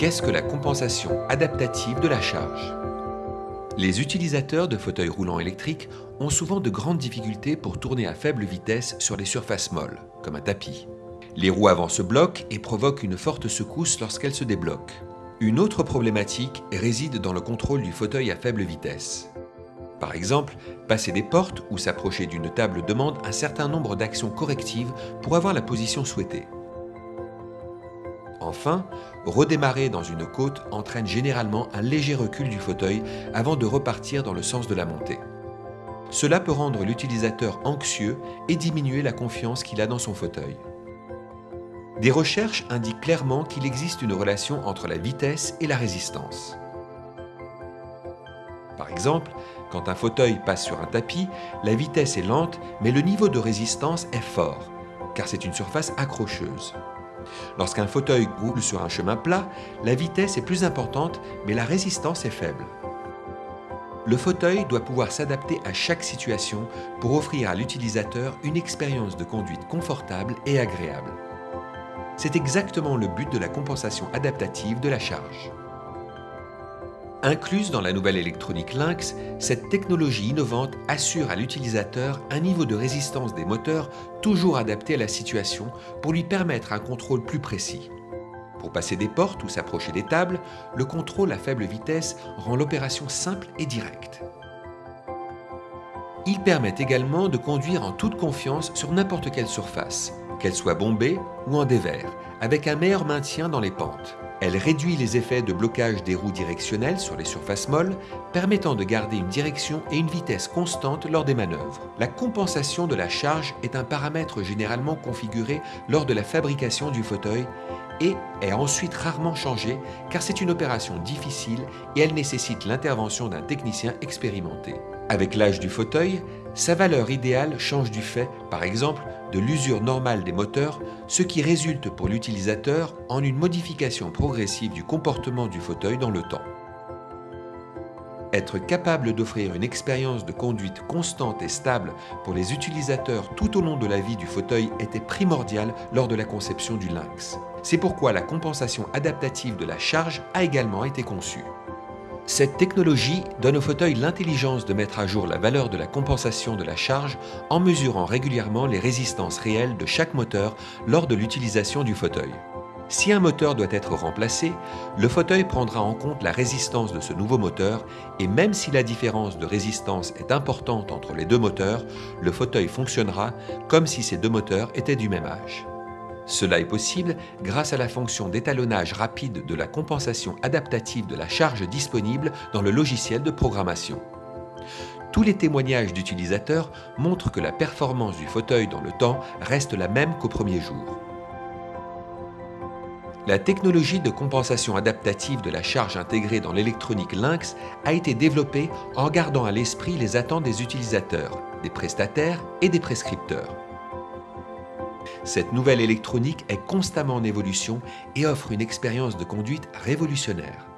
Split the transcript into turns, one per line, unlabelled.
Qu'est-ce que la compensation adaptative de la charge? Les utilisateurs de fauteuils roulants électriques ont souvent de grandes difficultés pour tourner à faible vitesse sur les surfaces molles, comme un tapis. Les roues avant se bloquent et provoquent une forte secousse lorsqu'elles se débloquent. Une autre problématique réside dans le contrôle du fauteuil à faible vitesse. Par exemple, passer des portes ou s'approcher d'une table demande un certain nombre d'actions correctives pour avoir la position souhaitée. Enfin, redémarrer dans une côte entraîne généralement un léger recul du fauteuil avant de repartir dans le sens de la montée. Cela peut rendre l'utilisateur anxieux et diminuer la confiance qu'il a dans son fauteuil. Des recherches indiquent clairement qu'il existe une relation entre la vitesse et la résistance. Par exemple, quand un fauteuil passe sur un tapis, la vitesse est lente, mais le niveau de résistance est fort, car c'est une surface accrocheuse. Lorsqu'un fauteuil roule sur un chemin plat, la vitesse est plus importante, mais la résistance est faible. Le fauteuil doit pouvoir s'adapter à chaque situation pour offrir à l'utilisateur une expérience de conduite confortable et agréable. C'est exactement le but de la compensation adaptative de la charge. Incluse dans la nouvelle électronique Lynx, cette technologie innovante assure à l'utilisateur un niveau de résistance des moteurs toujours adapté à la situation pour lui permettre un contrôle plus précis. Pour passer des portes ou s'approcher des tables, le contrôle à faible vitesse rend l'opération simple et directe. Il permet également de conduire en toute confiance sur n'importe quelle surface, qu'elle soit bombée ou en dévers, avec un meilleur maintien dans les pentes. Elle réduit les effets de blocage des roues directionnelles sur les surfaces molles, permettant de garder une direction et une vitesse constante lors des manœuvres. La compensation de la charge est un paramètre généralement configuré lors de la fabrication du fauteuil et est ensuite rarement changé car c'est une opération difficile et elle nécessite l'intervention d'un technicien expérimenté. Avec l'âge du fauteuil, sa valeur idéale change du fait, par exemple, de l'usure normale des moteurs, ce qui résulte pour l'utilisateur en une modification progressive du comportement du fauteuil dans le temps. Être capable d'offrir une expérience de conduite constante et stable pour les utilisateurs tout au long de la vie du fauteuil était primordial lors de la conception du Lynx. C'est pourquoi la compensation adaptative de la charge a également été conçue. Cette technologie donne au fauteuil l'intelligence de mettre à jour la valeur de la compensation de la charge en mesurant régulièrement les résistances réelles de chaque moteur lors de l'utilisation du fauteuil. Si un moteur doit être remplacé, le fauteuil prendra en compte la résistance de ce nouveau moteur et même si la différence de résistance est importante entre les deux moteurs, le fauteuil fonctionnera comme si ces deux moteurs étaient du même âge. Cela est possible grâce à la fonction d'étalonnage rapide de la compensation adaptative de la charge disponible dans le logiciel de programmation. Tous les témoignages d'utilisateurs montrent que la performance du fauteuil dans le temps reste la même qu'au premier jour. La technologie de compensation adaptative de la charge intégrée dans l'électronique Lynx a été développée en gardant à l'esprit les attentes des utilisateurs, des prestataires et des prescripteurs. Cette nouvelle électronique est constamment en évolution et offre une expérience de conduite révolutionnaire.